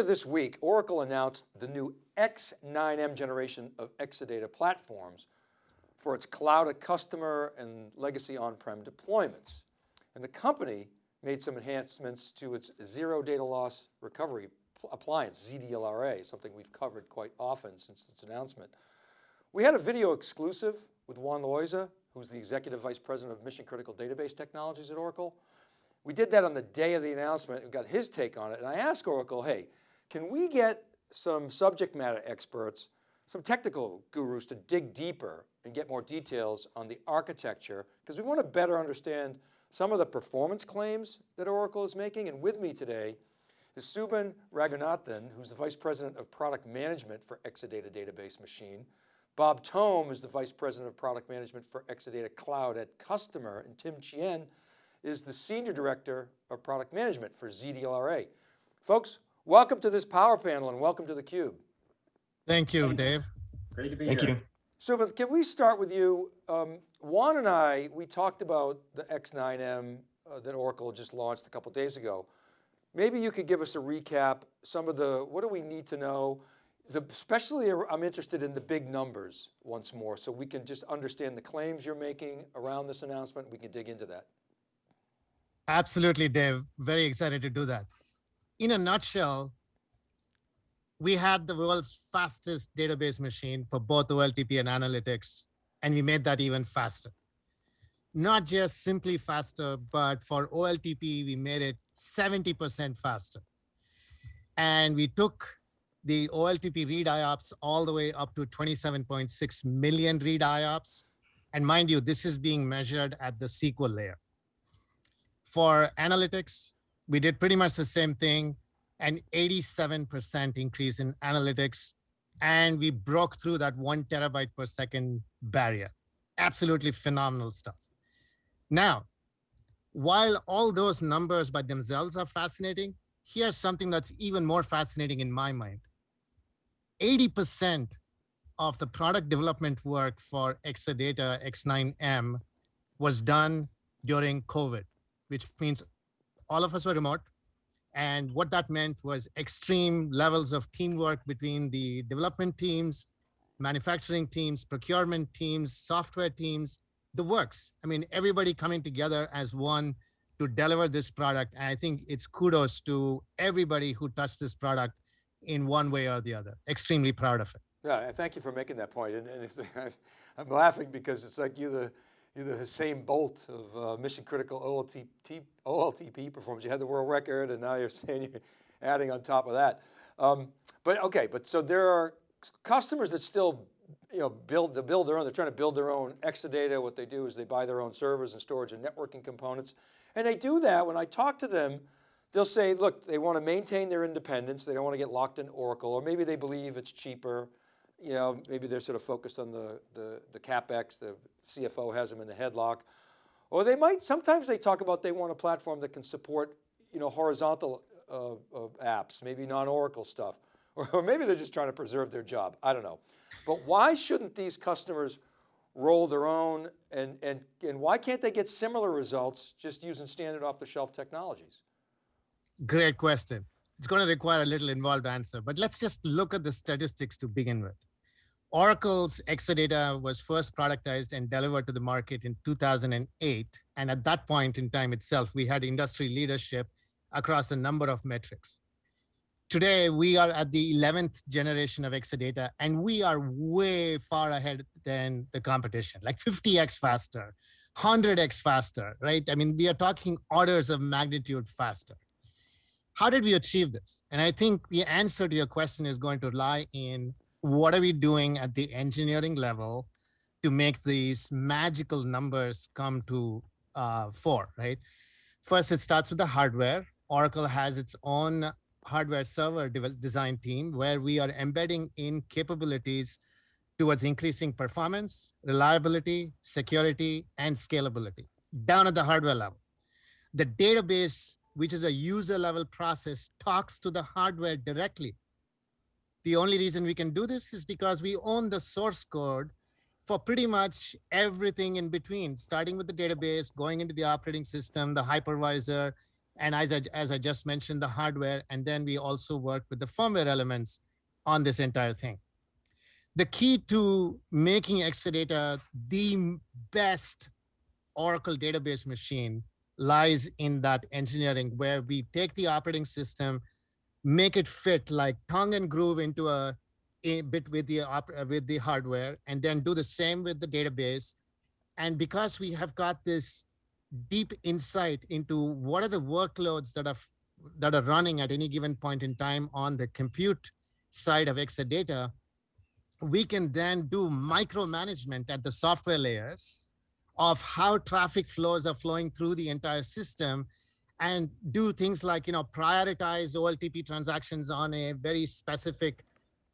earlier this week, Oracle announced the new X9M generation of Exadata platforms for its cloud at customer and legacy on-prem deployments. And the company made some enhancements to its zero data loss recovery appliance, ZDLRA, something we've covered quite often since its announcement. We had a video exclusive with Juan Loaiza, who's the Executive Vice President of Mission Critical Database Technologies at Oracle. We did that on the day of the announcement and got his take on it. And I asked Oracle, hey, can we get some subject matter experts, some technical gurus to dig deeper and get more details on the architecture because we want to better understand some of the performance claims that Oracle is making. And with me today is Subban Raghunathan, who's the Vice President of Product Management for Exadata Database Machine. Bob Thome is the Vice President of Product Management for Exadata Cloud at Customer. And Tim Chien is the Senior Director of Product Management for ZDLRA. Folks, welcome to this power panel and welcome to theCUBE. Thank you, Dave. Great to be Thank here. you. So can we start with you? Um, Juan and I, we talked about the X9M uh, that Oracle just launched a couple days ago. Maybe you could give us a recap, some of the, what do we need to know? The, especially I'm interested in the big numbers once more, so we can just understand the claims you're making around this announcement. We can dig into that. Absolutely, Dave. Very excited to do that. In a nutshell, we had the world's fastest database machine for both OLTP and analytics, and we made that even faster. Not just simply faster, but for OLTP, we made it 70% faster. And we took the OLTP read IOPS all the way up to 27.6 million read IOPS. And mind you, this is being measured at the SQL layer. For analytics, we did pretty much the same thing, an 87% increase in analytics, and we broke through that one terabyte per second barrier. Absolutely phenomenal stuff. Now, while all those numbers by themselves are fascinating, here's something that's even more fascinating in my mind. 80% of the product development work for Exadata X9M was done during COVID which means all of us were remote. And what that meant was extreme levels of teamwork between the development teams, manufacturing teams, procurement teams, software teams, the works. I mean, everybody coming together as one to deliver this product. And I think it's kudos to everybody who touched this product in one way or the other. Extremely proud of it. Yeah, thank you for making that point. And, and I'm laughing because it's like you're the you're the Usain Bolt of uh, mission critical OLTP, OLTP performance. You had the world record and now you're saying you're adding on top of that. Um, but okay, but so there are customers that still you know, build, they build their own, they're trying to build their own Exadata. What they do is they buy their own servers and storage and networking components. And they do that, when I talk to them, they'll say, look, they want to maintain their independence. They don't want to get locked in Oracle, or maybe they believe it's cheaper you know, maybe they're sort of focused on the, the, the CapEx, the CFO has them in the headlock. Or they might, sometimes they talk about they want a platform that can support, you know, horizontal uh, uh, apps, maybe non-Oracle stuff. Or, or maybe they're just trying to preserve their job, I don't know. But why shouldn't these customers roll their own and, and, and why can't they get similar results just using standard off the shelf technologies? Great question. It's going to require a little involved answer, but let's just look at the statistics to begin with. Oracle's Exadata was first productized and delivered to the market in 2008. And at that point in time itself, we had industry leadership across a number of metrics. Today, we are at the 11th generation of Exadata, and we are way far ahead than the competition, like 50x faster, 100x faster, right? I mean, we are talking orders of magnitude faster. How did we achieve this? And I think the answer to your question is going to lie in what are we doing at the engineering level to make these magical numbers come to uh, right? First, it starts with the hardware. Oracle has its own hardware server design team where we are embedding in capabilities towards increasing performance, reliability, security, and scalability down at the hardware level. The database, which is a user level process, talks to the hardware directly the only reason we can do this is because we own the source code for pretty much everything in between, starting with the database, going into the operating system, the hypervisor, And as I, as I just mentioned, the hardware, and then we also work with the firmware elements on this entire thing. The key to making Exadata the best Oracle database machine lies in that engineering where we take the operating system, make it fit like tongue and groove into a, a bit with the uh, with the hardware, and then do the same with the database. And because we have got this deep insight into what are the workloads that are that are running at any given point in time on the compute side of Exadata, we can then do micromanagement at the software layers of how traffic flows are flowing through the entire system and do things like you know prioritize OLTP transactions on a very specific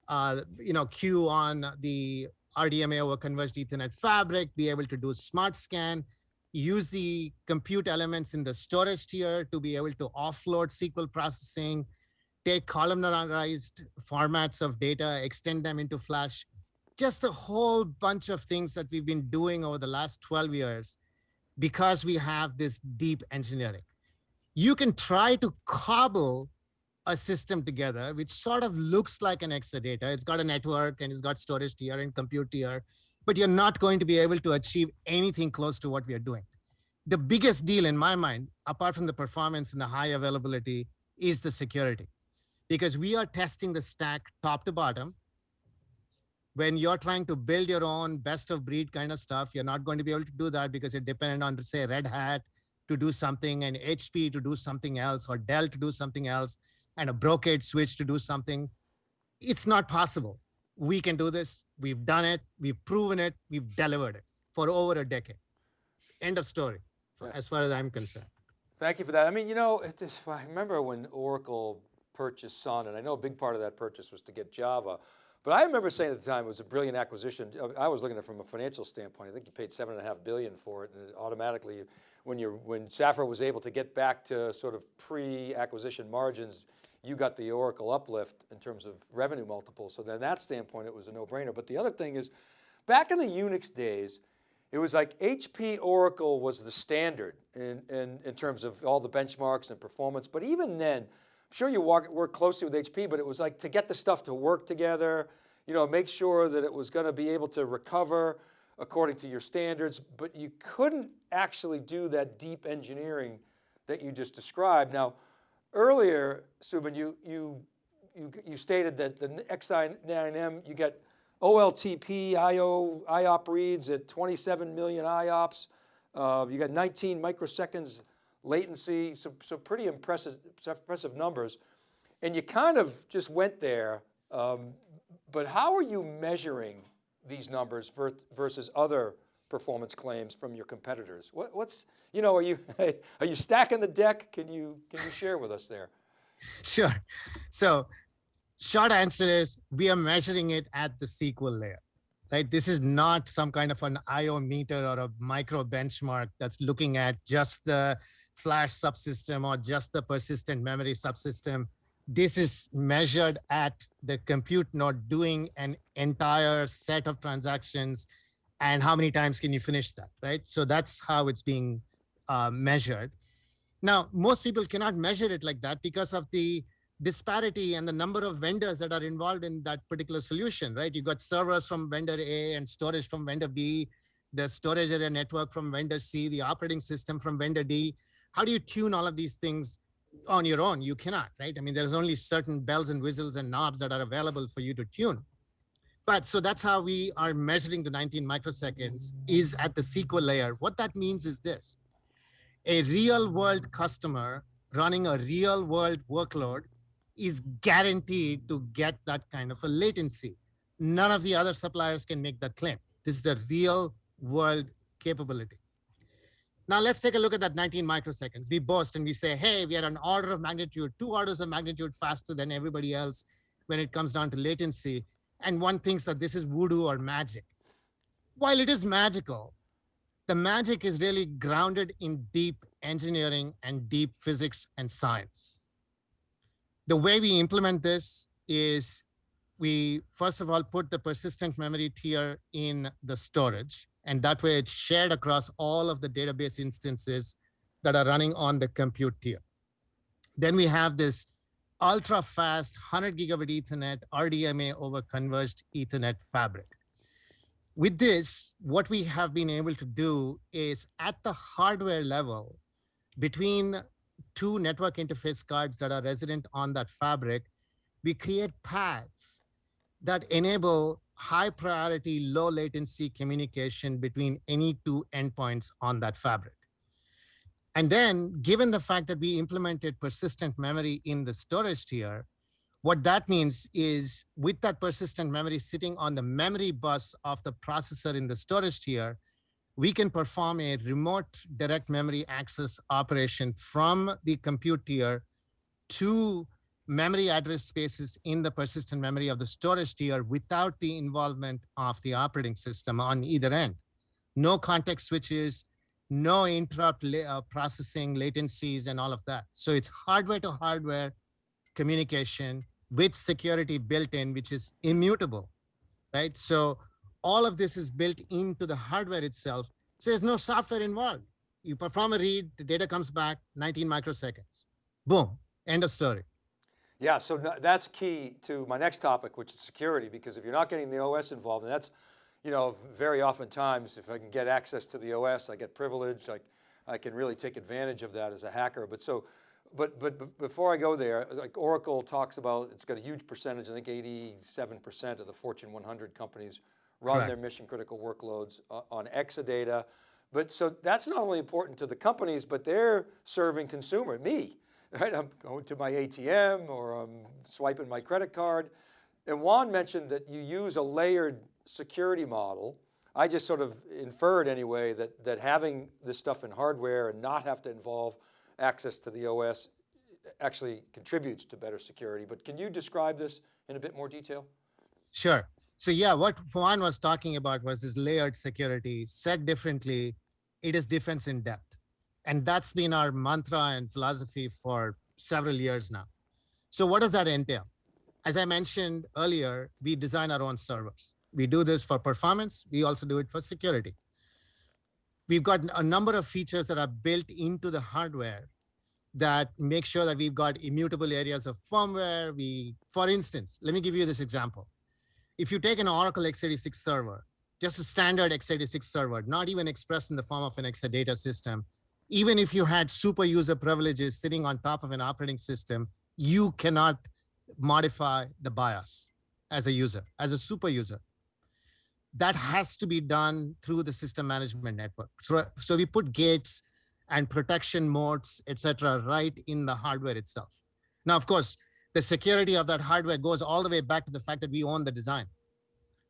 uh, you know queue on the RDMA over converged Ethernet fabric, be able to do smart scan, use the compute elements in the storage tier to be able to offload SQL processing, take columnarized formats of data, extend them into Flash, just a whole bunch of things that we've been doing over the last 12 years because we have this deep engineering. You can try to cobble a system together, which sort of looks like an Exadata. It's got a network and it's got storage tier and compute tier, but you're not going to be able to achieve anything close to what we are doing. The biggest deal in my mind, apart from the performance and the high availability, is the security because we are testing the stack top to bottom. When you're trying to build your own best of breed kind of stuff, you're not going to be able to do that because you're dependent on, say, Red Hat to do something and HP to do something else or Dell to do something else and a Brocade switch to do something. It's not possible. We can do this. We've done it. We've proven it. We've delivered it for over a decade. End of story, as far as I'm concerned. Thank you for that. I mean, you know, is- I remember when Oracle purchased Sun, and I know a big part of that purchase was to get Java, but I remember saying at the time it was a brilliant acquisition. I was looking at it from a financial standpoint. I think you paid seven and a half billion for it, and it automatically, when you're when Safra was able to get back to sort of pre-acquisition margins, you got the Oracle uplift in terms of revenue multiples. So then that standpoint, it was a no-brainer. But the other thing is, back in the Unix days, it was like HP Oracle was the standard in, in, in terms of all the benchmarks and performance. But even then, I'm sure you work, work closely with HP, but it was like to get the stuff to work together, you know, make sure that it was going to be able to recover according to your standards, but you couldn't actually do that deep engineering that you just described. Now, earlier, Subban, you, you, you, you stated that the X9M, you get OLTP IO, IOP reads at 27 million IOPS. Uh, you got 19 microseconds latency, so, so pretty impressive, impressive numbers. And you kind of just went there, um, but how are you measuring these numbers ver versus other performance claims from your competitors? What, what's, you know, are you, are you stacking the deck? Can you, can you share with us there? Sure. So short answer is we are measuring it at the SQL layer, right? This is not some kind of an IO meter or a micro benchmark that's looking at just the flash subsystem or just the persistent memory subsystem. This is measured at the compute node doing an entire set of transactions and how many times can you finish that, right? So that's how it's being uh, measured. Now, most people cannot measure it like that because of the disparity and the number of vendors that are involved in that particular solution, right? You got servers from vendor A and storage from vendor B, the storage area network from vendor C, the operating system from vendor D. How do you tune all of these things on your own? You cannot, right? I mean, there's only certain bells and whistles and knobs that are available for you to tune. But so that's how we are measuring the 19 microseconds is at the SQL layer. What that means is this, a real world customer running a real world workload is guaranteed to get that kind of a latency. None of the other suppliers can make that claim. This is a real world capability. Now let's take a look at that 19 microseconds. We boast and we say, hey, we are an order of magnitude, two orders of magnitude faster than everybody else when it comes down to latency. And one thinks that this is voodoo or magic. While it is magical, the magic is really grounded in deep engineering and deep physics and science the way we implement this is we first of all put the persistent memory tier in the storage and that way it's shared across all of the database instances that are running on the compute tier Then we have this ultra fast 100 gigabit Ethernet RDMA over converged Ethernet fabric. With this, what we have been able to do is at the hardware level, between two network interface cards that are resident on that fabric, we create paths that enable high priority, low latency communication between any two endpoints on that fabric. And then given the fact that we implemented persistent memory in the storage tier, what that means is with that persistent memory sitting on the memory bus of the processor in the storage tier, we can perform a remote direct memory access operation from the compute tier to memory address spaces in the persistent memory of the storage tier without the involvement of the operating system on either end. No context switches, no interrupt uh, processing latencies and all of that. So it's hardware to hardware communication with security built in, which is immutable, right? So all of this is built into the hardware itself. So there's no software involved. You perform a read, the data comes back 19 microseconds. Boom, end of story. Yeah, so that's key to my next topic, which is security, because if you're not getting the OS involved, and that's, you know, very often times, if I can get access to the OS, I get privilege, I, I can really take advantage of that as a hacker. But so, but, but before I go there, like Oracle talks about, it's got a huge percentage, I think 87% of the Fortune 100 companies run Correct. their mission critical workloads uh, on Exadata. But so that's not only important to the companies, but they're serving consumer, me right? I'm going to my ATM or I'm swiping my credit card. And Juan mentioned that you use a layered security model. I just sort of inferred anyway that, that having this stuff in hardware and not have to involve access to the OS actually contributes to better security. But can you describe this in a bit more detail? Sure. So yeah, what Juan was talking about was this layered security. Said differently, it is defense in depth. And that's been our mantra and philosophy for several years now. So what does that entail? As I mentioned earlier, we design our own servers. We do this for performance. We also do it for security. We've got a number of features that are built into the hardware that make sure that we've got immutable areas of firmware. We, for instance, let me give you this example. If you take an Oracle x86 server, just a standard x86 server, not even expressed in the form of an Exadata system, even if you had super user privileges sitting on top of an operating system, you cannot modify the BIOS as a user, as a super user. That has to be done through the system management network. So, so we put gates and protection modes, etc., right in the hardware itself. Now, of course, the security of that hardware goes all the way back to the fact that we own the design.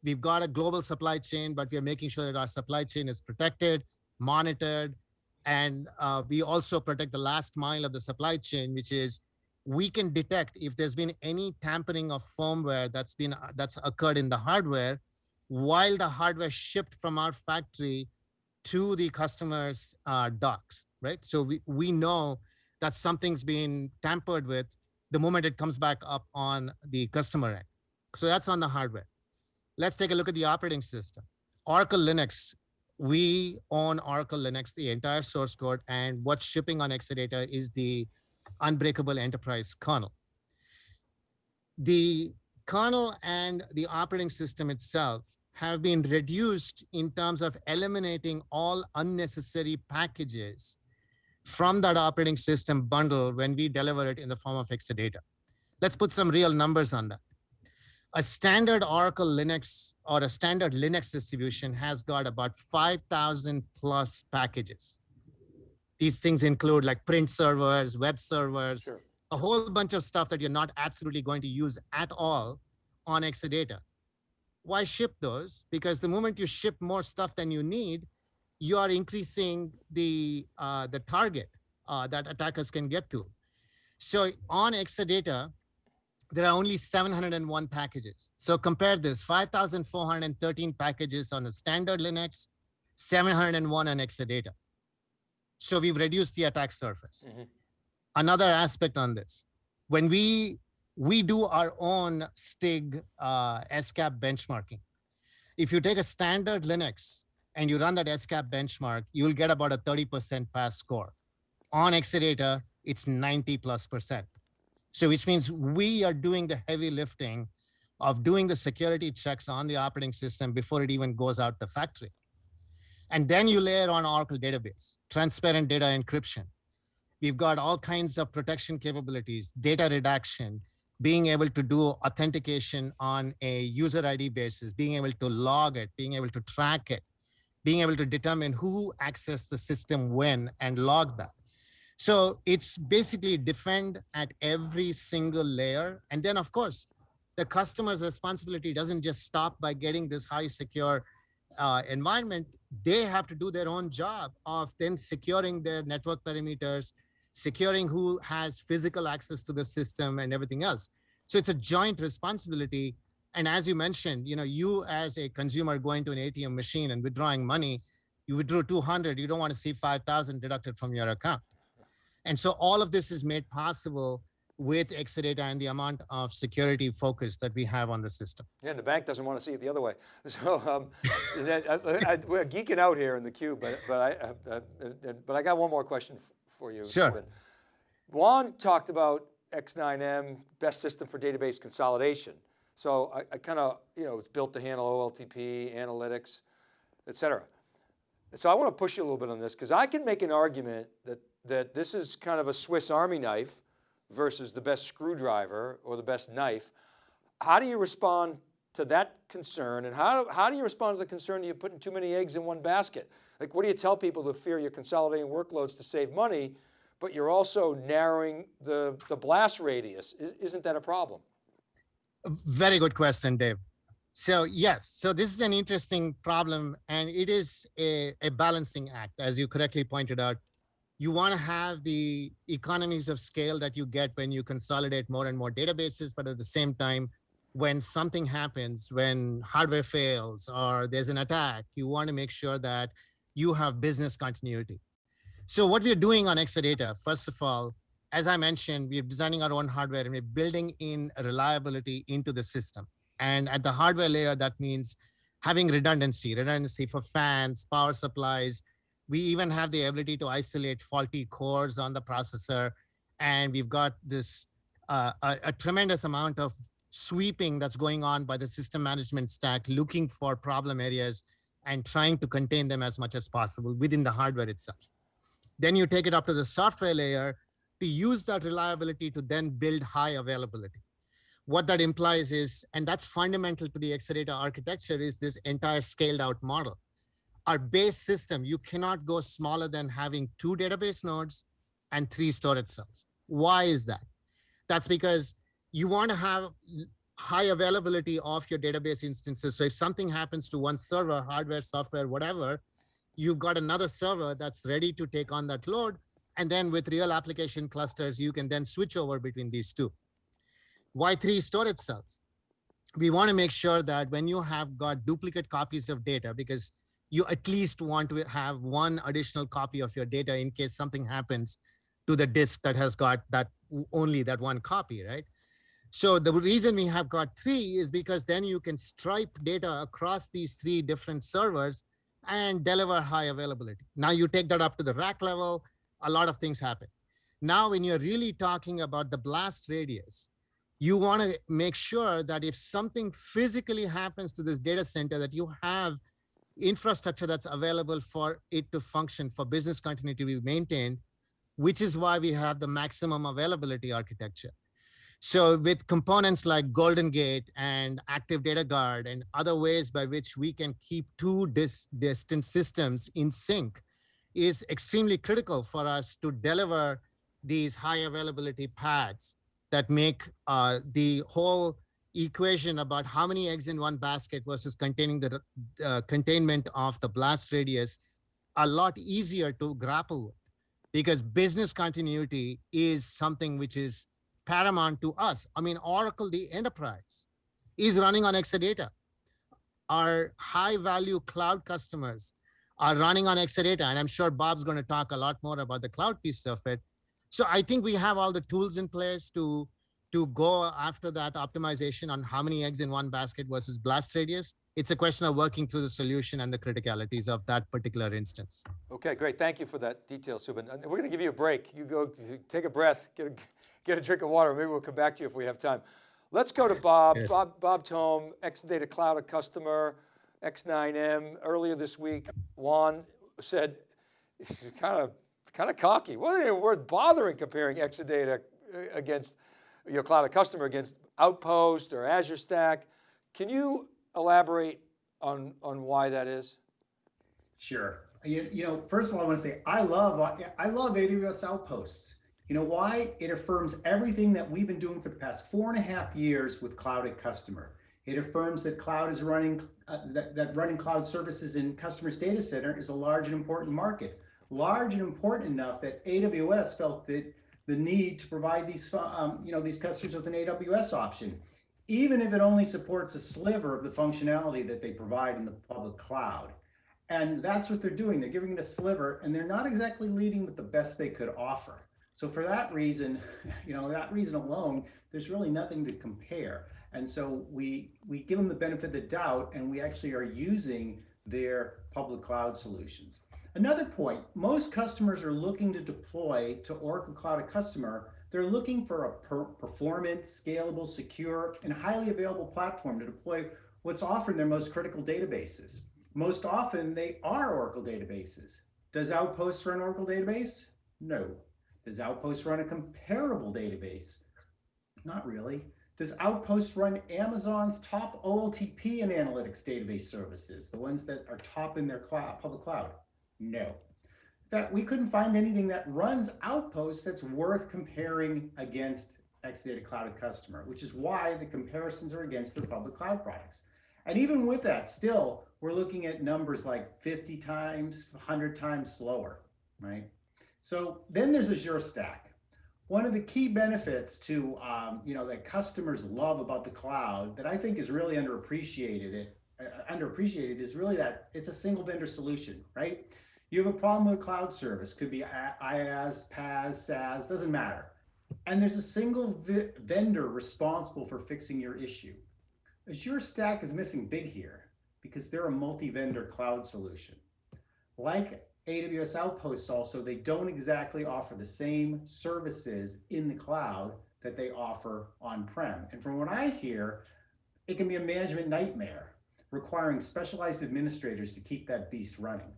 We've got a global supply chain, but we are making sure that our supply chain is protected, monitored, and uh, we also protect the last mile of the supply chain, which is we can detect if there's been any tampering of firmware that's been uh, that's occurred in the hardware while the hardware shipped from our factory to the customer's uh, docks, right? So we, we know that something's been tampered with the moment it comes back up on the customer end. So that's on the hardware. Let's take a look at the operating system. Oracle Linux we own Oracle Linux, the entire source code, and what's shipping on Exadata is the unbreakable enterprise kernel. The kernel and the operating system itself have been reduced in terms of eliminating all unnecessary packages from that operating system bundle when we deliver it in the form of Exadata. Let's put some real numbers on that a standard Oracle Linux or a standard Linux distribution has got about 5,000 plus packages. These things include like print servers, web servers, sure. a whole bunch of stuff that you're not absolutely going to use at all on Exadata. Why ship those? Because the moment you ship more stuff than you need, you are increasing the, uh, the target uh, that attackers can get to. So on Exadata, there are only 701 packages. So compare this, 5,413 packages on a standard Linux, 701 on Exadata. So we've reduced the attack surface. Mm -hmm. Another aspect on this, when we we do our own STIG uh, SCAP benchmarking. If you take a standard Linux and you run that SCAP benchmark, you'll get about a 30% pass score. On Exadata, it's 90 plus percent. So which means we are doing the heavy lifting of doing the security checks on the operating system before it even goes out the factory. And then you layer on Oracle database, transparent data encryption. We've got all kinds of protection capabilities, data redaction, being able to do authentication on a user ID basis, being able to log it, being able to track it, being able to determine who accessed the system when and log that. So it's basically defend at every single layer. And then of course, the customer's responsibility doesn't just stop by getting this high secure uh, environment. They have to do their own job of then securing their network perimeters, securing who has physical access to the system and everything else. So it's a joint responsibility. And as you mentioned, you know, you as a consumer going to an ATM machine and withdrawing money, you withdrew 200, you don't want to see 5,000 deducted from your account. And so all of this is made possible with Exadata and the amount of security focus that we have on the system. Yeah, and the bank doesn't want to see it the other way. So um, I, I, we're geeking out here in the cube, but but I uh, uh, but I got one more question for you. Sure. Juan talked about X9M, best system for database consolidation. So I, I kind of, you know, it's built to handle OLTP, analytics, et cetera. And so I want to push you a little bit on this because I can make an argument that, that this is kind of a Swiss Army knife versus the best screwdriver or the best knife. How do you respond to that concern? And how, how do you respond to the concern that you're putting too many eggs in one basket? Like what do you tell people to fear you're consolidating workloads to save money, but you're also narrowing the, the blast radius? Isn't that a problem? Very good question, Dave. So yes, so this is an interesting problem and it is a, a balancing act, as you correctly pointed out. You want to have the economies of scale that you get when you consolidate more and more databases, but at the same time, when something happens, when hardware fails or there's an attack, you want to make sure that you have business continuity. So what we're doing on Exadata, first of all, as I mentioned, we're designing our own hardware and we're building in reliability into the system. And at the hardware layer, that means having redundancy, redundancy for fans, power supplies. We even have the ability to isolate faulty cores on the processor. And we've got this uh, a, a tremendous amount of sweeping that's going on by the system management stack, looking for problem areas and trying to contain them as much as possible within the hardware itself. Then you take it up to the software layer to use that reliability to then build high availability. What that implies is, and that's fundamental to the Exadata architecture, is this entire scaled out model. Our base system, you cannot go smaller than having two database nodes and three storage cells. Why is that? That's because you want to have high availability of your database instances. So if something happens to one server, hardware, software, whatever, you've got another server that's ready to take on that load. And then with real application clusters, you can then switch over between these two. Why three storage cells? We want to make sure that when you have got duplicate copies of data, because you at least want to have one additional copy of your data in case something happens to the disk that has got that only that one copy, right? So the reason we have got three is because then you can stripe data across these three different servers and deliver high availability. Now you take that up to the rack level, a lot of things happen. Now, when you're really talking about the blast radius, you want to make sure that if something physically happens to this data center, that you have infrastructure that's available for it to function, for business continuity to be maintained, which is why we have the maximum availability architecture. So with components like Golden Gate and Active Data Guard and other ways by which we can keep two dis distant systems in sync is extremely critical for us to deliver these high availability paths that make uh, the whole equation about how many eggs in one basket versus containing the uh, containment of the blast radius a lot easier to grapple with because business continuity is something which is paramount to us. I mean, Oracle, the enterprise, is running on Exadata. Our high value cloud customers are running on Exadata. And I'm sure Bob's going to talk a lot more about the cloud piece of it. So I think we have all the tools in place to, to go after that optimization on how many eggs in one basket versus blast radius. It's a question of working through the solution and the criticalities of that particular instance. Okay, great. Thank you for that detail, Subban. We're going to give you a break. You go take a breath, get a, get a drink of water. Maybe we'll come back to you if we have time. Let's go to Bob. Yes. Bob, Bob Thome, Exadata Cloud a customer, X9M. Earlier this week, Juan said, kind of, kind of cocky. Wasn't even worth bothering comparing Exadata uh, against your cloud customer against Outpost or Azure Stack. Can you elaborate on, on why that is? Sure. You, you know, first of all, I want to say I love I love AWS Outposts. You know why? It affirms everything that we've been doing for the past four and a half years with Cloud at Customer. It affirms that cloud is running uh, that, that running cloud services in customers' data center is a large and important market. Large and important enough that AWS felt that the need to provide these um, you know these customers with an AWS option, even if it only supports a sliver of the functionality that they provide in the public cloud. And that's what they're doing. They're giving it a sliver and they're not exactly leading with the best they could offer. So for that reason, you know, that reason alone, there's really nothing to compare. And so we we give them the benefit of the doubt and we actually are using their public cloud solutions. Another point, most customers are looking to deploy to Oracle Cloud a Customer. They're looking for a per performant, scalable, secure, and highly available platform to deploy what's often their most critical databases. Most often they are Oracle databases. Does Outpost run Oracle database? No. Does Outpost run a comparable database? Not really. Does Outpost run Amazon's top OLTP and analytics database services, the ones that are top in their cloud, public cloud? No. Fact, we couldn't find anything that runs Outpost that's worth comparing against Exadata Cloud Customer, which is why the comparisons are against their public cloud products. And even with that, still, we're looking at numbers like 50 times, 100 times slower, right? So then there's Azure Stack. One of the key benefits to, um, you know, that customers love about the cloud that I think is really underappreciated, it, uh, underappreciated is really that it's a single vendor solution, right? You have a problem with a cloud service, could be IaaS, PaaS, SaaS, doesn't matter. And there's a single vendor responsible for fixing your issue. Azure Stack is missing big here because they're a multi-vendor cloud solution. Like AWS Outposts also, they don't exactly offer the same services in the cloud that they offer on-prem. And from what I hear, it can be a management nightmare, requiring specialized administrators to keep that beast running.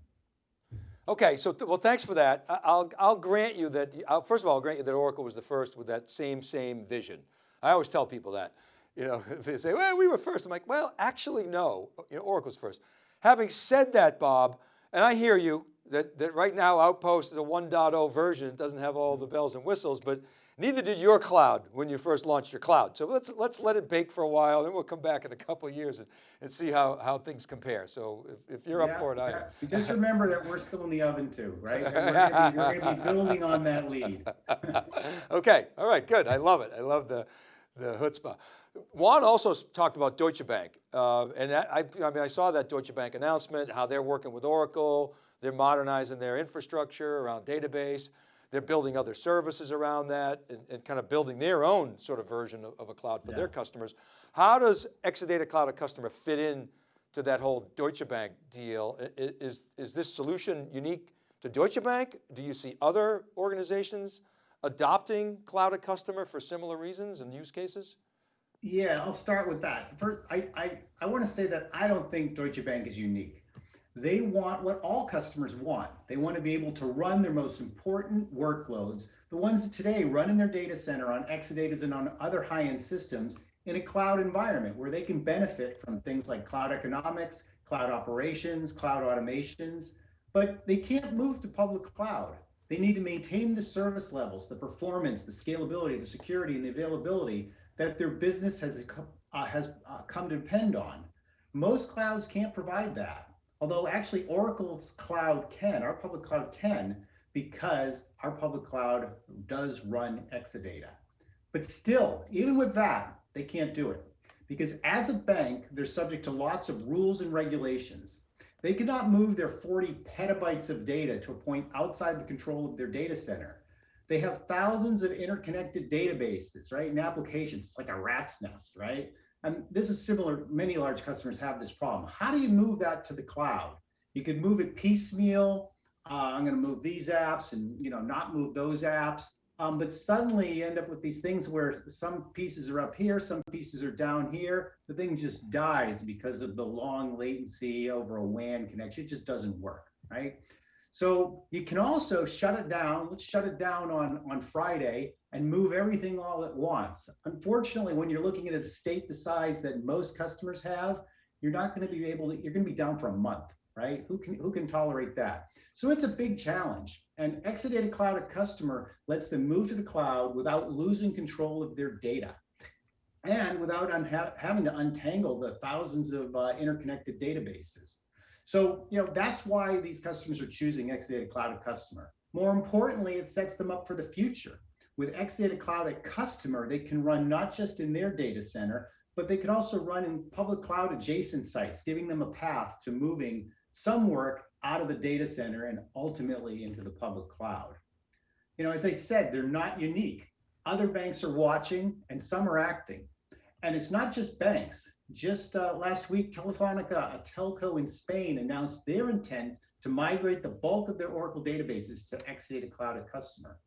Okay, so th well, thanks for that. I'll I'll grant you that. I'll, first of all, I'll grant you that Oracle was the first with that same same vision. I always tell people that. You know, they say, "Well, we were first. I'm like, "Well, actually, no. You know, Oracle's first." Having said that, Bob, and I hear you that that right now Outpost is a 1.0 version. It doesn't have all the bells and whistles, but neither did your cloud when you first launched your cloud. So let's let's let it bake for a while, then we'll come back in a couple of years and, and see how how things compare. So if, if you're Yeah, up for it, I am. Just remember that we're still in the oven too, right? And we're gonna be- You're going to be building on that lead. okay, all right, good. I love it. I love the, the chutzpah. Juan also talked about Deutsche Bank. Uh, and that- I, I mean, I saw that Deutsche Bank announcement, how they're working with Oracle, they're modernizing their infrastructure around database, they're building other services around that and, and kind of building their own sort of version of, of a cloud for their customers. How does Exadata Cloud a customer fit in to that whole Deutsche Bank deal? I- i- Is, is this solution unique to Deutsche Bank? Do you see other organizations adopting Cloud a customer for similar reasons and use cases? Yeah, I'll start with that. First, I, I, I want to say that I don't think Deutsche Bank is unique. They want what all customers want. They want to be able to run their most important workloads, the ones today run in their data center on Exadatas and on other high-end systems in a cloud environment where they can benefit from things like cloud economics, cloud operations, cloud automations, but they can't move to public cloud. They need to maintain the service levels, the performance, the scalability, the security, and the availability that their business has, uh, has uh, come to depend on. Most clouds can't provide that. Although actually Oracle's cloud can, our public cloud can, because our public cloud does run Exadata. But still, even with that, they can't do it. Because as a bank, they're subject to lots of rules and regulations. They cannot move their 40 petabytes of data to a point outside the control of their data center. They have thousands of interconnected databases, right? And applications. It's like a rat's nest, right? And this is similar. Many large customers have this problem. How do you move that to the cloud? You could move it piecemeal. Uh, I'm going to move these apps and you know not move those apps. Um, but suddenly you end up with these things where some pieces are up here, some pieces are down here. The thing just dies because of the long latency over a WAN connection. It just doesn't work, right? So you can also shut it down. Let's shut it down on, on Friday and move everything all at once. Unfortunately, when you're looking at a state the size that most customers have, you're not going to be able to, you're going to be down for a month, right? Who can, who can tolerate that? So it's a big challenge. And Exadata Cloud at Customer lets them move to the cloud without losing control of their data and without having to untangle the thousands of uh, interconnected databases. So, you know, that's why these customers are choosing Exadata Cloud at Customer. More importantly, it sets them up for the future. With Exadata Cloud at Customer, they can run not just in their data center, but they can also run in public cloud adjacent sites, giving them a path to moving some work out of the data center and ultimately into the public cloud. You know, as I said, they're not unique. Other banks are watching and some are acting. And it's not just banks. Just uh, last week, Telefonica, a telco in Spain, announced their intent to migrate the bulk of their Oracle databases to Exadata Cloud at Customer.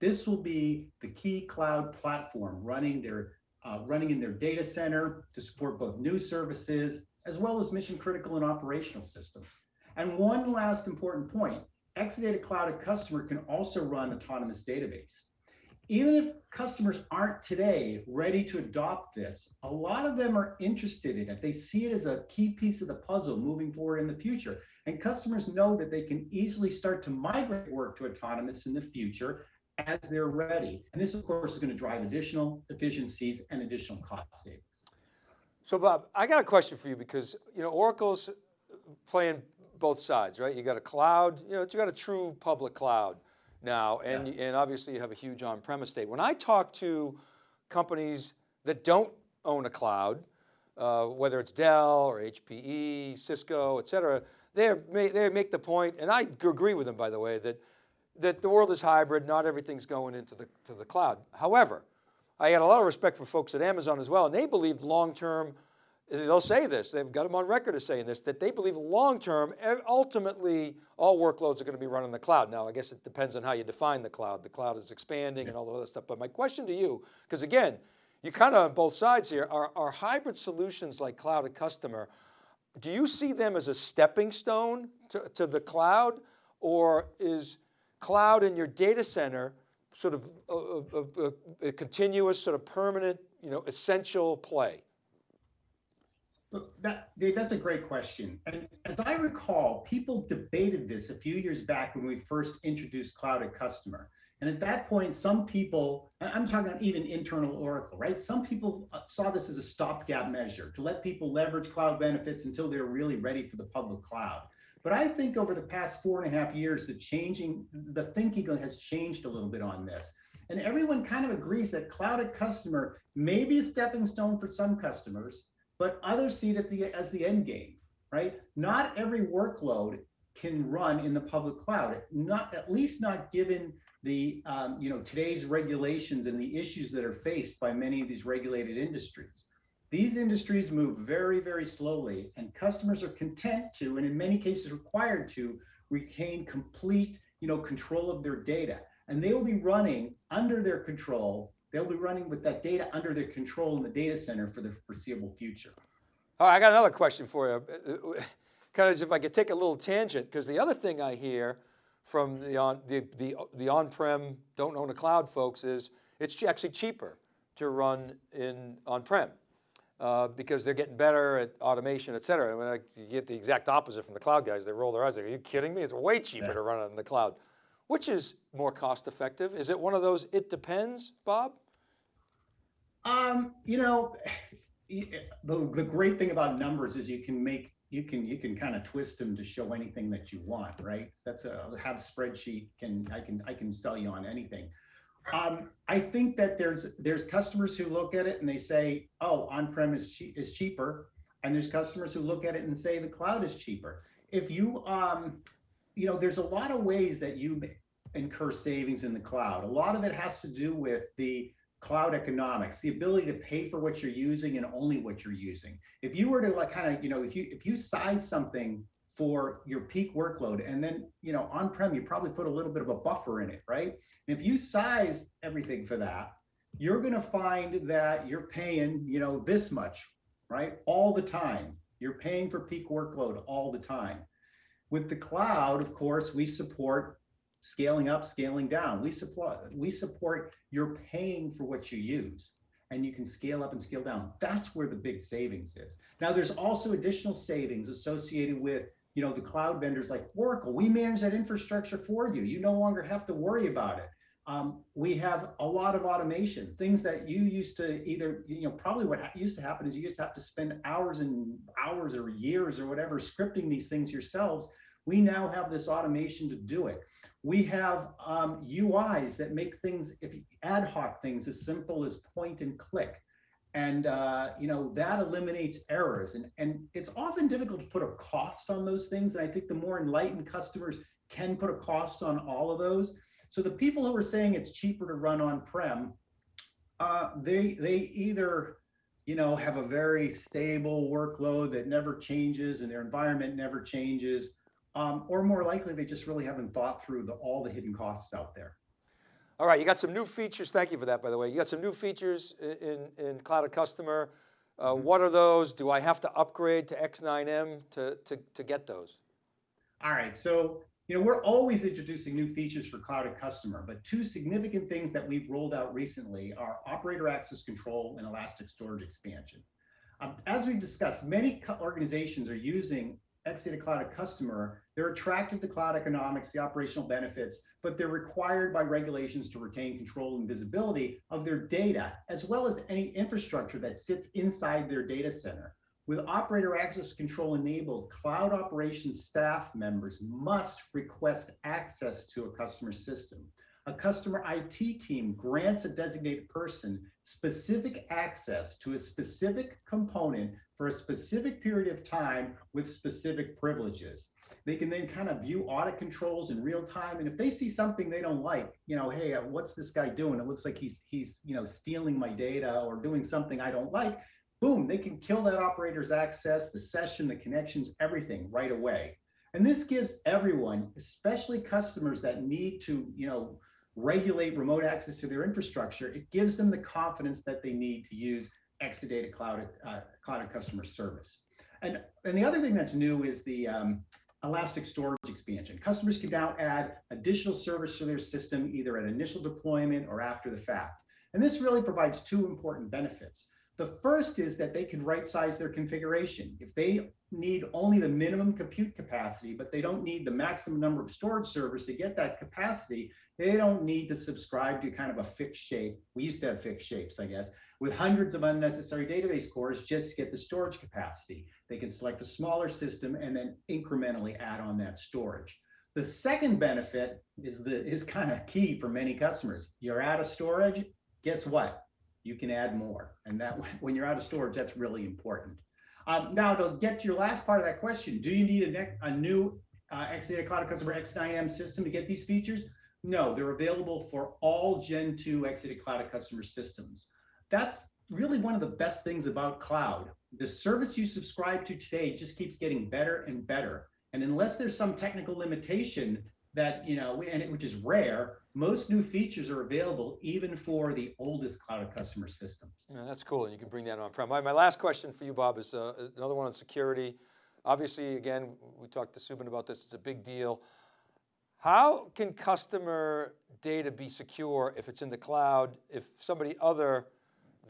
This will be the key cloud platform running their uh, running in their data center to support both new services as well as mission critical and operational systems. And one last important point, Exadata Cloud at Customer can also run autonomous database. Even if customers aren't today ready to adopt this, a lot of them are interested in it. They see it as a key piece of the puzzle moving forward in the future. And customers know that they can easily start to migrate work to autonomous in the future as they're ready. And this, of course, is going to drive additional efficiencies and additional cost savings. So Bob, I got a question for you because, you know, Oracle's playing both sides, right? You got a cloud, you know, you got a true public cloud now, and, yeah. and obviously you have a huge on-premise state. When I talk to companies that don't own a cloud, uh, whether it's Dell or HPE, Cisco, et cetera, they they make the point, and I agree with them, by the way, that, that the world is hybrid, not everything's going into the, to the cloud. However, I had a lot of respect for folks at Amazon as well, and they believe long-term they'll say this, they've got them on record as saying this, that they believe long-term, eh, ultimately, all workloads are going to be run in the cloud. Now, I guess it depends on how you define the cloud. The cloud is expanding and all the other stuff. But my question to you, because again, you kind of on both sides here, are, are hybrid solutions like cloud at customer, do you see them as a stepping stone to, to the cloud or is cloud in your data center sort of a, a, a, a continuous, sort of permanent, you know, essential play? That, Dave, that's a great question. And as I recall, people debated this a few years back when we first introduced Cloud at Customer. And at that point, some people, I'm talking about even internal Oracle, right? Some people uh, saw this as a stopgap measure to let people leverage cloud benefits until they're really ready for the public cloud. But I think over the past four and a half years, the changing, the thinking has changed a little bit on this. And everyone kind of agrees that Cloud at Customer may be a stepping stone for some customers, but others see it the, as the end game, right? Not every workload can run in the public cloud, not at least not given the um, you know today's regulations and the issues that are faced by many of these regulated industries. These industries move very, very slowly, and customers are content to, and in many cases required to, retain complete you know control of their data. And they will be running under their control they'll be running with that data under their control in the data center for the foreseeable future. All right, I got another question for you. kind of if I could take a little tangent, because the other thing I hear from the on the the, the on-prem don't own a cloud folks is it's actually cheaper to run in on-prem uh, because they're getting better at automation, et cetera. When I, you get the exact opposite from the cloud guys, they roll their eyes. Like, Are you kidding me? It's way cheaper yeah. to run it in the cloud. Which is more cost effective? Is it one of those, it depends, Bob? Um, you know, the, the great thing about numbers is you can make, you can, you can kind of twist them to show anything that you want, right? That's a, have spreadsheet can, I can, I can sell you on anything. Um, I think that there's, there's customers who look at it and they say, oh, on-prem is, che is cheaper. And there's customers who look at it and say the cloud is cheaper. If you, um, you know, there's a lot of ways that you incur savings in the cloud. A lot of it has to do with the cloud economics, the ability to pay for what you're using and only what you're using. If you were to like kind of, you know, if you if you size something for your peak workload and then, you know, on-prem, you probably put a little bit of a buffer in it, right? And if you size everything for that, you're going to find that you're paying, you know, this much, right? All the time. You're paying for peak workload all the time. With the cloud, of course, we support scaling up, scaling down. We support we support you're paying for what you use and you can scale up and scale down. That's where the big savings is. Now there's also additional savings associated with you know the cloud vendors like Oracle. We manage that infrastructure for you. You no longer have to worry about it. Um, we have a lot of automation, things that you used to either, you know, probably what used to happen is you used to have to spend hours and hours or years or whatever scripting these things yourselves. We now have this automation to do it. We have um, UIs that make things, if ad hoc things as simple as point and click. And uh, you know that eliminates errors, and and it's often difficult to put a cost on those things. And I think the more enlightened customers can put a cost on all of those. So the people who are saying it's cheaper to run on-prem, uh, they they either you know have a very stable workload that never changes and their environment never changes, um, or more likely they just really haven't thought through the, all the hidden costs out there. All right, you got some new features. Thank you for that, by the way. You got some new features in, in Cloud@Customer. Uh, Mm-hmm. what are those? Do I have to upgrade to X9M to, to, to get those? All right, so you know we're always introducing new features for Cloud at Customer, but two significant things that we've rolled out recently are operator access control and elastic storage expansion. Um, as we've discussed, many organizations are using Exadata Cloud@Customer. They're attracted to cloud economics, the operational benefits, but they're required by regulations to retain control and visibility of their data, as well as any infrastructure that sits inside their data center. With operator access control enabled, cloud operations staff members must request access to a customer system. A customer IT team grants a designated person specific access to a specific component for a specific period of time with specific privileges. They can then kind of view audit controls in real time. And if they see something they don't like, you know, hey, uh, what's this guy doing? It looks like he's he's you know stealing my data or doing something I don't like boom, they can kill that operator's access, the session, the connections, everything right away. And this gives everyone, especially customers that need to, you know, regulate remote access to their infrastructure, it gives them the confidence that they need to use Exadata Cloud, uh, Cloud@Customer Service. And, and the other thing that's new is the um, Elastic Storage expansion. Customers can now add additional service to their system, either at initial deployment or after the fact. And this really provides two important benefits. The first is that they can right size their configuration. If they need only the minimum compute capacity, but they don't need the maximum number of storage servers to get that capacity, they don't need to subscribe to kind of a fixed shape. We used to have fixed shapes, I guess, with hundreds of unnecessary database cores just to get the storage capacity. They can select a smaller system and then incrementally add on that storage. The second benefit is the is kind of key for many customers. You're out of storage, guess what? you can add more. And that when you're out of storage, that's really important. Um, now to get to your last part of that question, do you need a, a new uh, Exadata Cloud@Customer X9M system to get these features? No, they're available for all Gen 2 Exadata Cloud Customer systems. That's really one of the best things about cloud. The service you subscribe to today just keeps getting better and better. And unless there's some technical limitation that, you know, and it, which is rare, most new features are available even for the oldest cloud customer systems. Yeah, that's cool, and you can bring that on-prem. My, my last question for you, Bob, is uh, another one on security. Obviously, again, we talked to Subban about this, it's a big deal. How can customer data be secure if it's in the cloud, if somebody other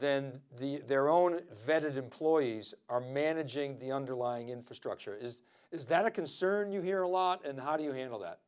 than the, their own vetted employees are managing the underlying infrastructure? Is, is that a concern you hear a lot, and how do you handle that?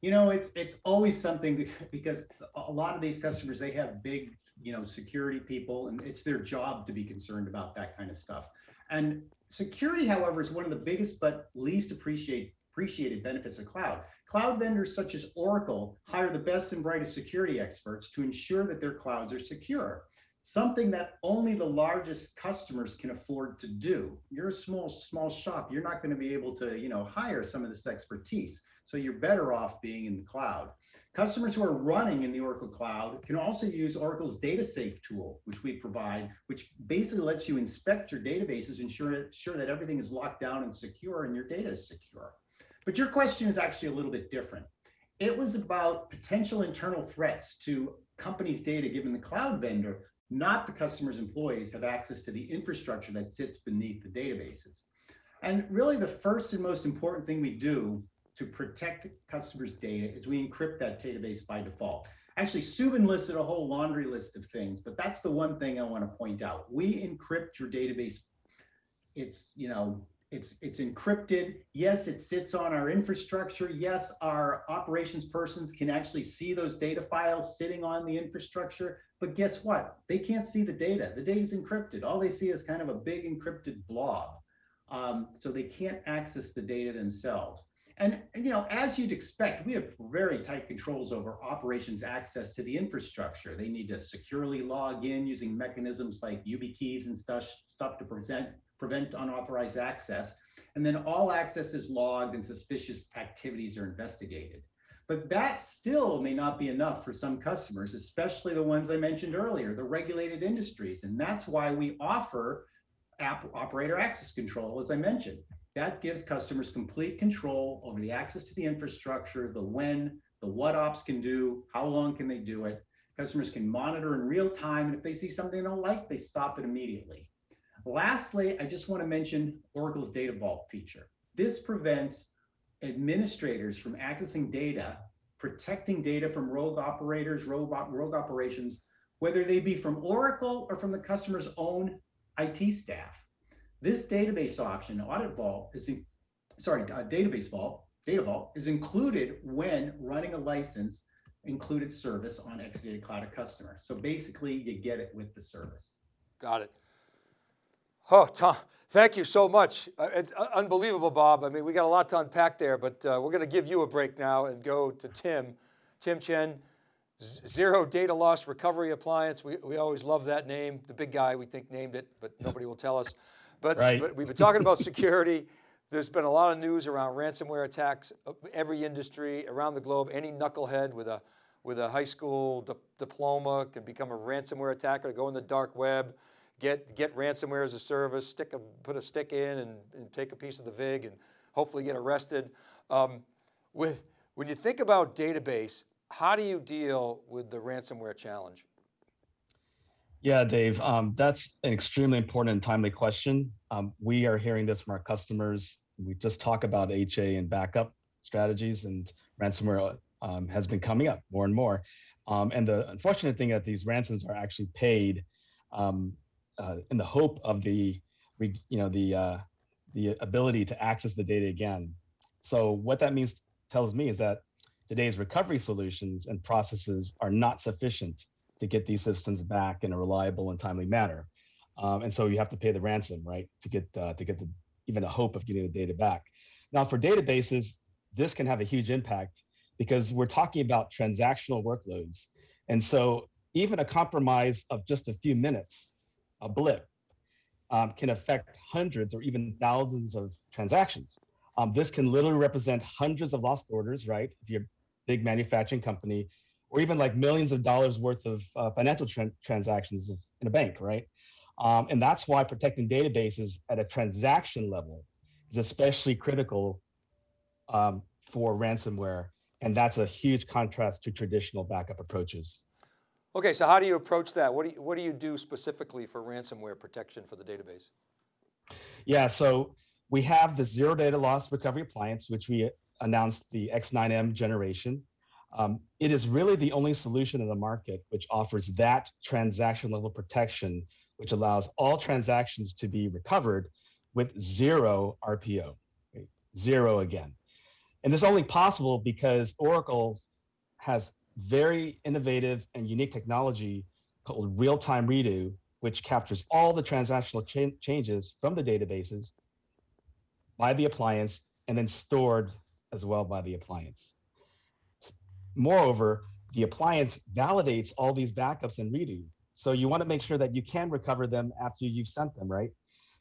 You know, it's it's always something because a lot of these customers they have big, you know, security people, and it's their job to be concerned about that kind of stuff. And security, however, is one of the biggest but least appreciate, appreciated benefits of cloud. Cloud vendors such as Oracle hire the best and brightest security experts to ensure that their clouds are secure. Something that only the largest customers can afford to do. You're a small, small shop. You're not going to be able to, you know, hire some of this expertise. So you're better off being in the cloud. Customers who are running in the Oracle Cloud can also use Oracle's Data Safe tool, which we provide, which basically lets you inspect your databases, ensure, ensure that everything is locked down and secure and your data is secure. But your question is actually a little bit different. It was about potential internal threats to companies' data given the cloud vendor, not the customer's employees have access to the infrastructure that sits beneath the databases. And really the first and most important thing we do to protect customers' data is we encrypt that database by default. Actually, Subban listed a whole laundry list of things, but that's the one thing I want to point out. We encrypt your database. It's, you know, it's it's encrypted. Yes, it sits on our infrastructure. Yes, our operations persons can actually see those data files sitting on the infrastructure. But guess what? They can't see the data. The data is encrypted. All they see is kind of a big encrypted blob. Um, so they can't access the data themselves. And, you know, as you'd expect, we have very tight controls over operations access to the infrastructure. They need to securely log in using mechanisms like YubiKeys and stuff, stuff to present, prevent unauthorized access. And then all access is logged and suspicious activities are investigated. But that still may not be enough for some customers, especially the ones I mentioned earlier, the regulated industries. And that's why we offer app operator access control, as I mentioned. That gives customers complete control over the access to the infrastructure, the when, the what ops can do, how long can they do it. Customers can monitor in real time, and if they see something they don't like, they stop it immediately. Lastly, I just want to mention Oracle's Data Vault feature. This prevents administrators from accessing data, protecting data from rogue operators, rogue, rogue operations, whether they be from Oracle or from the customer's own IT staff. This database option, Audit Vault, is in, sorry, uh, Database Vault, Data Vault is included when running a license included service on Exadata Cloud at Customer. So basically, you get it with the service. Got it. Oh, Tom, thank you so much. Uh, it's uh, unbelievable, Bob. I mean, we got a lot to unpack there, but uh, we're going to give you a break now and go to Tim. Tim Chien, Zero Data Loss Recovery Appliance. We, we always love that name. The big guy, we think, named it, but nobody will tell us. But, right. but we've been talking about security. There's been a lot of news around ransomware attacks, every industry around the globe, any knucklehead with a, with a high school di diploma can become a ransomware attacker, go in the dark web, get, get ransomware as a service, stick a, put a stick in and, and take a piece of the VIG and hopefully get arrested. Um, with, when you think about database, how do you deal with the ransomware challenge? Yeah, Dave, um, that's an extremely important and timely question. Um, we are hearing this from our customers. We just talk about HA and backup strategies and ransomware um, has been coming up more and more. Um, and the unfortunate thing that these ransoms are actually paid um, uh, in the hope of the, you know, the, uh, the ability to access the data again. So what that means tells me is that today's recovery solutions and processes are not sufficient to get these systems back in a reliable and timely manner. Um, and so you have to pay the ransom, right, to get uh, to get the even the hope of getting the data back. Now, for databases, this can have a huge impact because we're talking about transactional workloads, and so even a compromise of just a few minutes, a blip, um, can affect hundreds or even thousands of transactions. Um, this can literally represent hundreds of lost orders, right? If you're a big manufacturing company, or even like millions of dollars worth of uh, financial tra transactions in a bank, right? Um, and that's why protecting databases at a transaction level is especially critical um, for ransomware. And that's a huge contrast to traditional backup approaches. Okay, so how do you approach that? What do you, what do you do specifically for ransomware protection for the database? Yeah, so we have the zero data loss recovery appliance, which we announced the X9M generation. Um, it is really the only solution in the market which offers that transaction level protection, which allows all transactions to be recovered with zero RPO, right? zero again. And this is only possible because Oracle has very innovative and unique technology called real-time redo, which captures all the transactional cha changes from the databases by the appliance and then stored as well by the appliance. Moreover, the appliance validates all these backups and redo. So you want to make sure that you can recover them after you've sent them, right?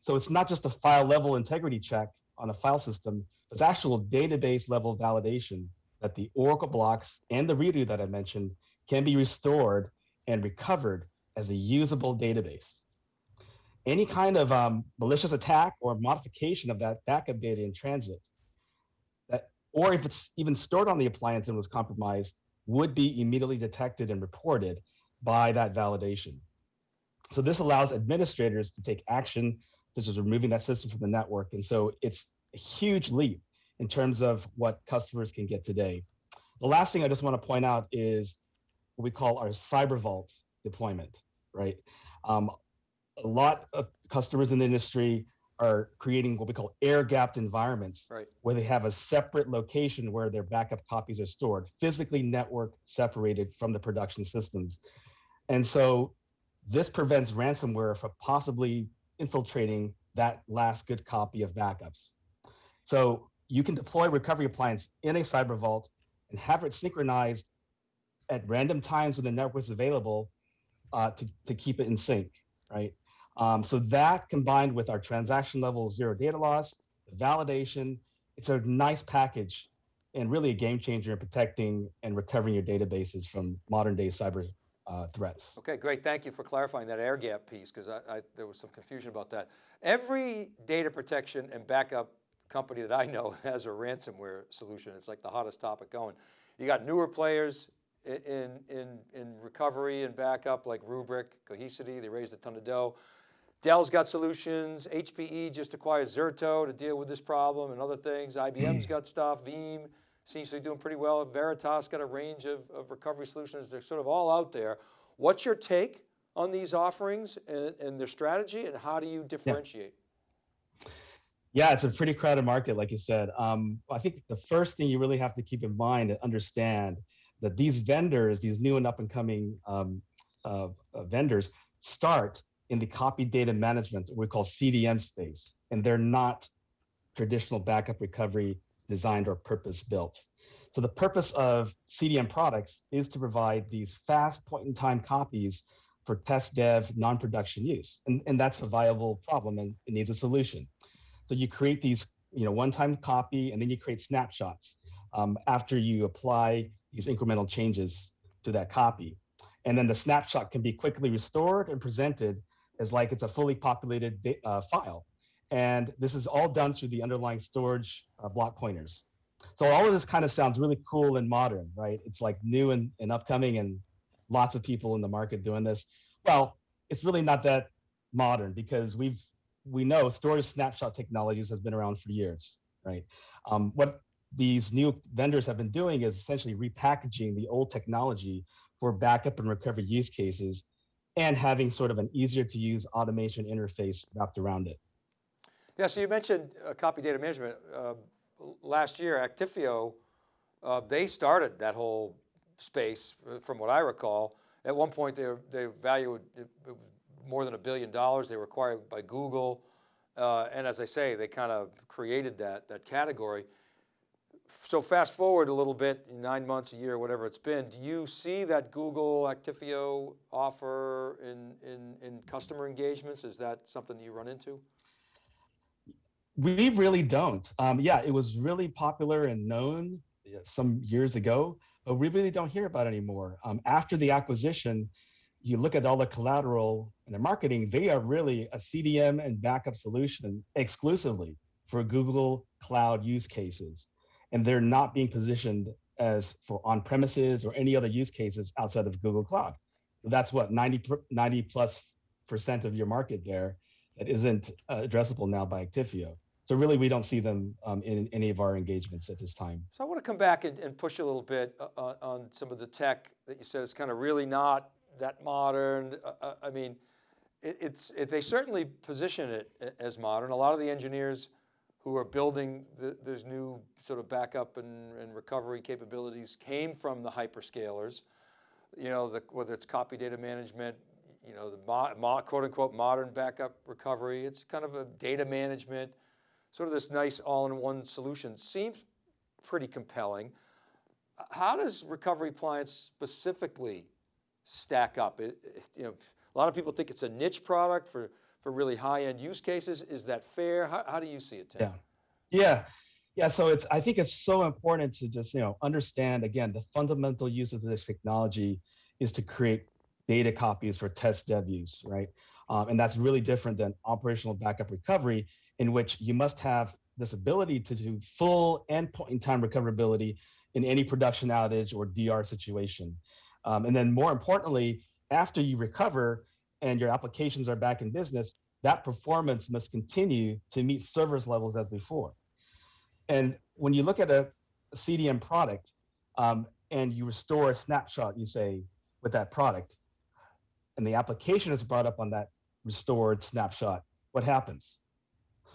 So it's not just a file level integrity check on a file system, it's actual database level validation that the Oracle blocks and the redo that I mentioned can be restored and recovered as a usable database. Any kind of um, malicious attack or modification of that backup data in transit, that, or if it's even stored on the appliance and was compromised, would be immediately detected and reported by that validation. So this allows administrators to take action, such as removing that system from the network. And so it's a huge leap in terms of what customers can get today. The last thing I just want to point out is what we call our cyber vault deployment, right? Um, a lot of customers in the industry are creating what we call air gapped environments Right. where they have a separate location where their backup copies are stored, physically network separated from the production systems. And so this prevents ransomware from possibly infiltrating that last good copy of backups. So you can deploy recovery appliance in a cyber vault and have it synchronized at random times when the network is available uh, to, to keep it in sync, right? Um, so that combined with our transaction level zero data loss, validation, it's a nice package and really a game changer in protecting and recovering your databases from modern day cyber uh, threats. Okay, great. Thank you for clarifying that air gap piece because there was some confusion about that. Every data protection and backup company that I know has a ransomware solution. It's like the hottest topic going. You got newer players in, in, in recovery and backup like Rubrik, Cohesity, they raised a ton of dough. Dell's got solutions. HPE just acquired Zerto to deal with this problem and other things. IBM's got stuff. Veeam seems to be doing pretty well. Veritas got a range of, of recovery solutions. They're sort of all out there. What's your take on these offerings and, and their strategy and how do you differentiate? Yeah, it's a pretty crowded market, like you said. Um, I think the first thing you really have to keep in mind and understand that these vendors, these new and up and coming um, uh, uh, vendors, start in the copy data management, we call CDM space, and they're not traditional backup recovery designed or purpose built. So the purpose of CDM products is to provide these fast point in time copies for test dev non-production use. And, and that's a viable problem and it needs a solution. So you create these, you know, one-time copy, and then you create snapshots um, after you apply these incremental changes to that copy. And then the snapshot can be quickly restored and presented as like it's a fully populated uh, file. And this is all done through the underlying storage uh, block pointers. So all of this kind of sounds really cool and modern, right? It's like new and, and upcoming and lots of people in the market doing this. Well, it's really not that modern because we've we know storage snapshot technologies has been around for years, right? Um, what these new vendors have been doing is essentially repackaging the old technology for backup and recovery use cases and having sort of an easier to use automation interface wrapped around it. Yeah, so you mentioned uh, copy data management. Uh, last year, Actifio, uh, they started that whole space uh, from what I recall. At one point, they, they valued more than a billion dollars. They were acquired by Google. Uh, and as I say, they kind of created that, that category. So fast forward a little bit, nine months, a year, whatever it's been, do you see that Google Actifio offer in, in, in customer engagements? Is that something that you run into? We really don't. Um, yeah, it was really popular and known some years ago, but we really don't hear about anymore. Um, after the acquisition, you look at all the collateral and the marketing, they are really a CDM and backup solution exclusively for Google Cloud use cases. And they're not being positioned as for on premises or any other use cases outside of Google Cloud. That's what 90, 90 plus percent of your market there that isn't uh, addressable now by Actifio. So really, we don't see them um, in any of our engagements at this time. So I want to come back and, and push a little bit uh, on, on some of the tech that you said is kind of really not that modern. Uh, uh, I mean, it, it's it, they certainly position it as modern. A lot of the engineers who are building the, new sort of backup and, and recovery capabilities came from the hyperscalers. You know, the, whether it's copy data management, you know, the mo, mo, quote unquote modern backup recovery. It's kind of a data management, sort of this nice all-in-one solution. Seems pretty compelling. How does Recovery Appliance specifically stack up? It- it- you know, A lot of people think it's a niche product for, for really high-end use cases. Is that fair? How, how do you see it, Tim? Yeah. Yeah. Yeah. So it's I think it's so important to just, you know, understand again the fundamental use of this technology is to create data copies for test dev use, right? Um, and that's really different than operational backup recovery, in which you must have this ability to do full and point in time recoverability in any production outage or DR situation. Um, and then more importantly, after you recover and your applications are back in business, that performance must continue to meet service levels as before. And when you look at a CDM product um, and you restore a snapshot, you say, with that product, and the application is brought up on that restored snapshot, what happens?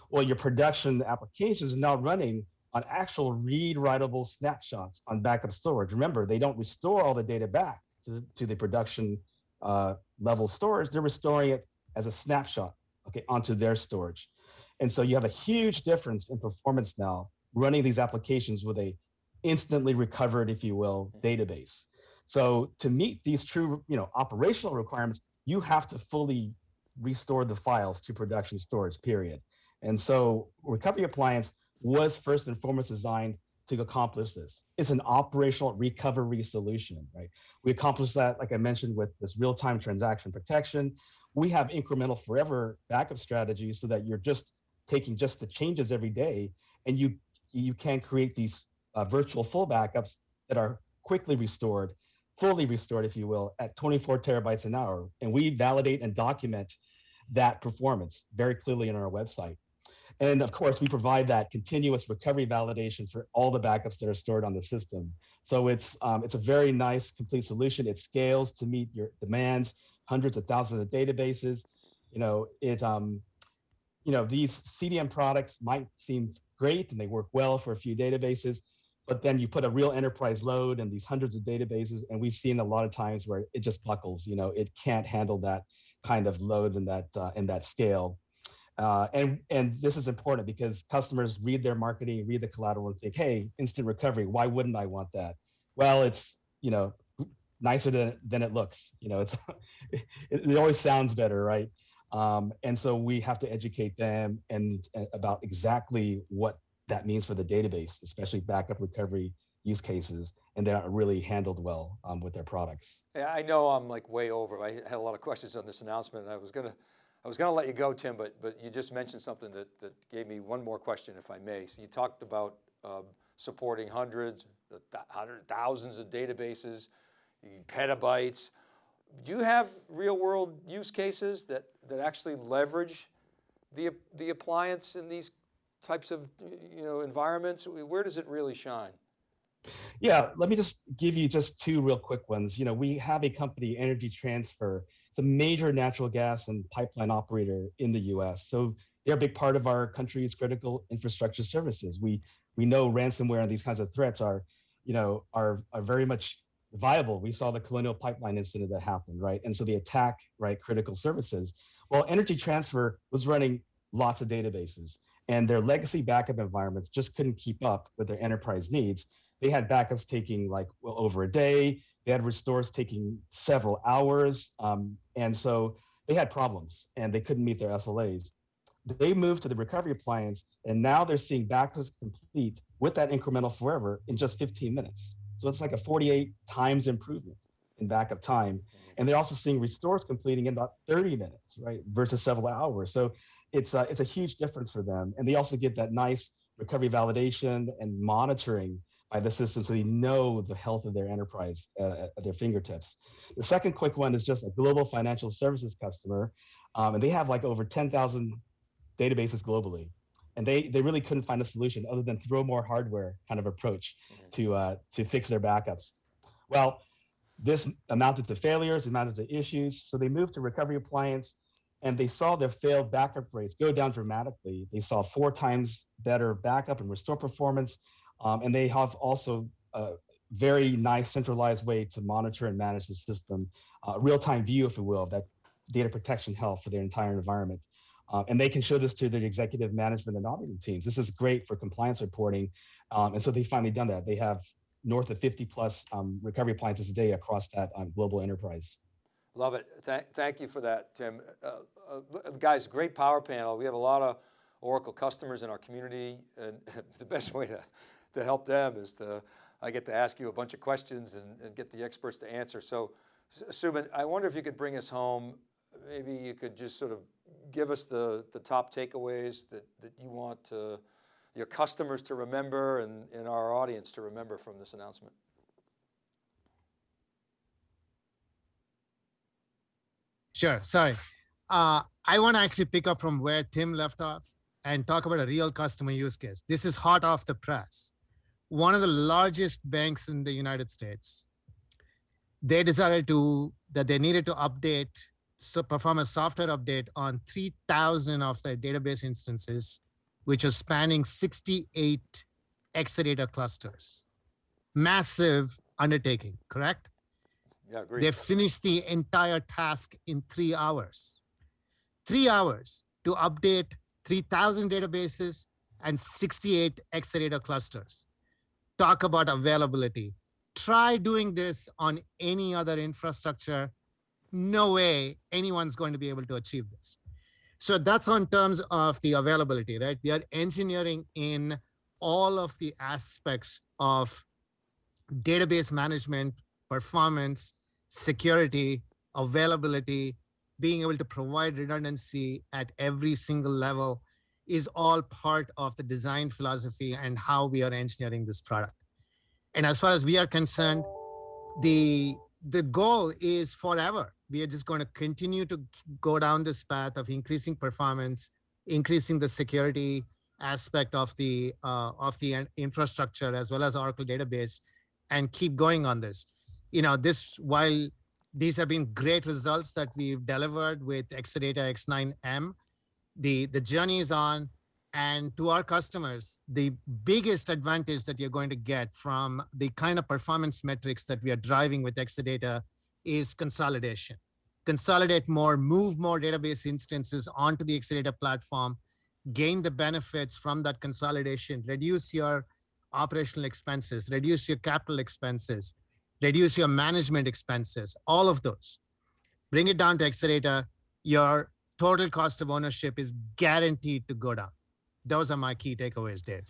Well, your production applications are now running on actual read writable snapshots on backup storage. Remember, they don't restore all the data back to, to the production uh, level storage. They're restoring it as a snapshot, okay, onto their storage. And so you have a huge difference in performance now running these applications with a instantly recovered, if you will, database. So to meet these true, you know, operational requirements, you have to fully restore the files to production storage, period. And so Recovery Appliance was first and foremost designed to accomplish this. It's an operational recovery solution, right? We accomplish that, like I mentioned, with this real-time transaction protection. We have incremental forever backup strategies so that you're just taking just the changes every day and you you can create these uh, virtual full backups that are quickly restored, fully restored, if you will, at 24 terabytes an hour. And we validate and document that performance very clearly in our website. And of course, we provide that continuous recovery validation for all the backups that are stored on the system. So it's um, it's a very nice complete solution. It scales to meet your demands, hundreds of thousands of databases. You know, it um, you know, these CDM products might seem great and they work well for a few databases, but then you put a real enterprise load and these hundreds of databases, and we've seen a lot of times where it just buckles. You know, it can't handle that kind of load and that uh, and that scale. Uh, and and this is important because customers read their marketing, read the collateral, and think, "Hey, instant recovery. Why wouldn't I want that?" Well, it's you know nicer than than it looks. You know, it's it, it always sounds better, right? Um, and so we have to educate them and, and about exactly what that means for the database, especially backup recovery use cases, and they're not really handled well um, with their products. Yeah, I know I'm like way over. I had a lot of questions on this announcement and I was going to I was going to let you go, Tim, but, but you just mentioned something that, that gave me one more question, if I may. So you talked about uh, supporting hundreds, hundred thousands of databases, petabytes. Do you have real world use cases that, that actually leverage the, the appliance in these types of you know, environments? Where does it really shine? Yeah, let me just give you just two real quick ones. You know, we have a company, Energy Transfer, it's a major natural gas and pipeline operator in the US. So they're a big part of our country's critical infrastructure services. We we know ransomware and these kinds of threats are, you know, are are very much viable. We saw the Colonial Pipeline incident that happened, right? And so the attack, right, critical services. Well, Energy Transfer was running lots of databases and their legacy backup environments just couldn't keep up with their enterprise needs. They had backups taking like well over a day. They had restores taking several hours. Um, and so they had problems and they couldn't meet their SLAs. They moved to the recovery appliance and now they're seeing backups complete with that incremental forever in just 15 minutes. So it's like a 48 times improvement in backup time. And they're also seeing restores completing in about 30 minutes, right, versus several hours. So it's a, it's a huge difference for them. And they also get that nice recovery validation and monitoring by the system so they know the health of their enterprise uh, at their fingertips. The second quick one is just a global financial services customer, um, and they have like over 10,000 databases globally. And they, they really couldn't find a solution other than throw more hardware kind of approach mm-hmm. to, uh, to fix their backups. Well, this amounted to failures, amounted to issues. So they moved to recovery appliance and they saw their failed backup rates go down dramatically. They saw four times better backup and restore performance. Um, and they have also a very nice centralized way to monitor and manage the system, uh, real-time view, if you will, of that data protection health for their entire environment. Uh, and they can show this to their executive management and auditing teams. This is great for compliance reporting. Um, and so they've finally done that. They have north of 50 plus um, recovery appliances a day across that um, global enterprise. Love it. Thank, thank you for that, Tim. Uh, uh, guys, great power panel. We have a lot of Oracle customers in our community and the best way to, to help them is to, I get to ask you a bunch of questions and, and get the experts to answer. So Subban, I wonder if you could bring us home. Maybe you could just sort of give us the, the top takeaways that, that you want to, your customers to remember and, and our audience to remember from this announcement. Sure, sorry. Uh, I want to actually pick up from where Tim left off and talk about a real customer use case. This is hot off the press. One of the largest banks in the United States, they decided to that they needed to update, so perform a software update on 3,000 of their database instances, which are spanning 68 Exadata clusters. Massive undertaking, correct? Yeah, agree. They finished the entire task in three hours. Three hours to update 3,000 databases and 68 Exadata clusters. Talk about availability. Try doing this on any other infrastructure. No way anyone's going to be able to achieve this. So that's on terms of the availability, right? We are engineering in all of the aspects of database management, performance, security, availability, being able to provide redundancy at every single level is all part of the design philosophy and how we are engineering this product. And as far as we are concerned, the the goal is forever. We are just going to continue to go down this path of increasing performance, increasing the security aspect of the uh, of the infrastructure as well as Oracle database, and keep going on this you know, this while these have been great results that we've delivered with Exadata X9M, the, the journey is on. And to our customers, the biggest advantage that you're going to get from the kind of performance metrics that we are driving with Exadata is consolidation. Consolidate more, move more database instances onto the Exadata platform, gain the benefits from that consolidation, reduce your operational expenses, reduce your capital expenses, reduce your management expenses, all of those. Bring it down to Exadata, your total cost of ownership is guaranteed to go down. Those are my key takeaways, Dave.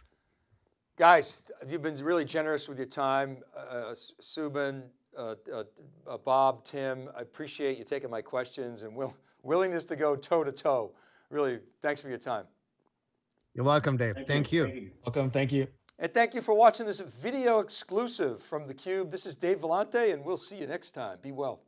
Guys, you've been really generous with your time. Uh, Subban, uh, uh, uh, Bob, Tim, I appreciate you taking my questions and will, willingness to go toe to toe. Really, thanks for your time. You're welcome, Dave. Thank, Thank you. you. Welcome, thank you. And thank you for watching this video exclusive from theCUBE. This is Dave Vellante and we'll see you next time. Be well.